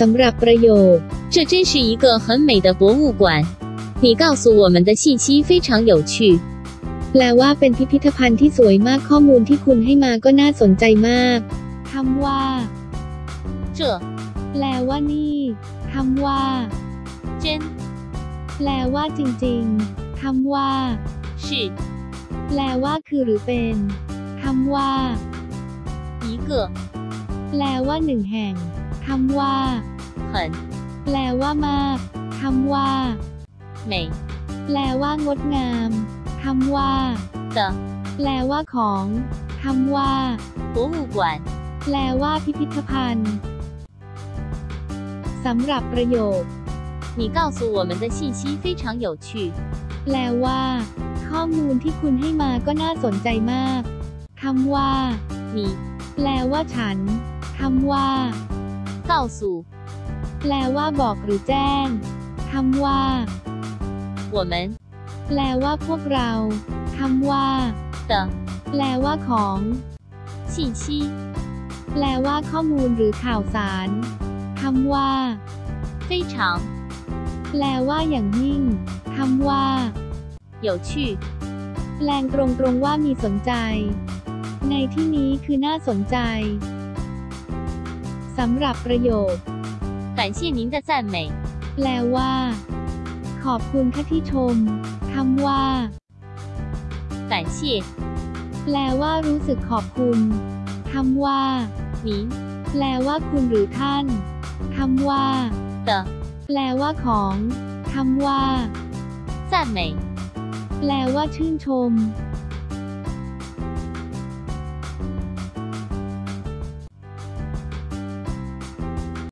สำหรับประโยค 这真是一个很美的博物馆。你告诉我们的信息非常有趣。 แปลว่าเป็นพิพิธภัณฑ์ที่สวยมากข้อมูลที่คุณให้มาก็น่าสนใจมากคำว่า 这 แปลว่านี่คำว่า 真 แปลว่าจริงๆคำว่า 是 แปลว่าคือหรือเป็นคำว่า 一个 แปลว่าหนึ่งแห่ง คำว่า 很 แปลว่ามากคำว่า 美 แปลว่างดงามคำว่า 的 แปลว่าของคำว่า 博物馆。 แปลว่าพิพิธภัณฑ์สำหรับประโยค 你告诉我们的信息非常有趣。 แปลว่า ข้อมูลที่คุณให้มาก็น่าสนใจมากคำว่า 你 แปลว่าฉันคำว่า 告诉 แปลว่าบอกหรือแจ้งคำว่า 我们 แปลว่าพวกเราคำว่า 的 แปลว่าของ 信息 แปลว่าข้อมูลหรือข่าวสารคำว่า 非常 แปลว่าอย่างยิ่งคำว่า 有趣。 แปลงตรงๆว่ามีสนใจ ในที่นี้คือน่าสนใจ สำหรับประโยค 感谢您的赞美。 แปลว่า ขอบคุณค่ะที่ชมคำว่า 感谢 แปลว่ารู้สึกขอบคุณคำว่า 您 แปลว่าคุณหรือท่านคำว่า 的 แปลว่าของคำว่า 赞美。 แปลว่าชื่นชม